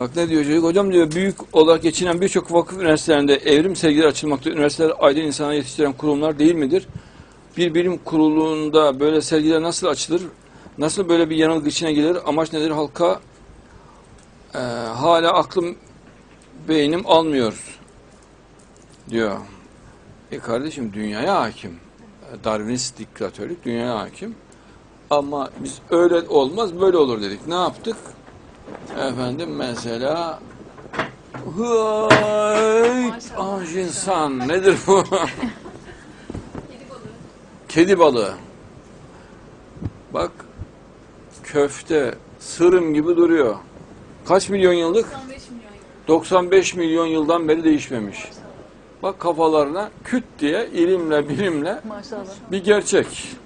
Bak ne diyor çocuk? Hocam diyor büyük olarak geçinen birçok vakıf üniversitelerinde evrim sergileri açılmakta. Üniversiteler aydın insana yetiştiren kurumlar değil midir? Bir bilim kurulunda böyle sergiler nasıl açılır? Nasıl böyle bir yanılgı içine gelir? Amaç nedir? Halka e, hala aklım beynim almıyor diyor. E kardeşim dünyaya hakim. Darwinist diktatörlük dünyaya hakim. Ama biz öyle olmaz böyle olur dedik. Ne yaptık? Efendim mesela Hıyt, ah insan nedir bu? Kedi balığı. Bak köfte sırım gibi duruyor. Kaç milyon yıllık? 95 milyon yıl. 95 milyon yıldan beri değişmemiş. Bak kafalarına küt diye ilimle bilimle Maşallah. bir gerçek.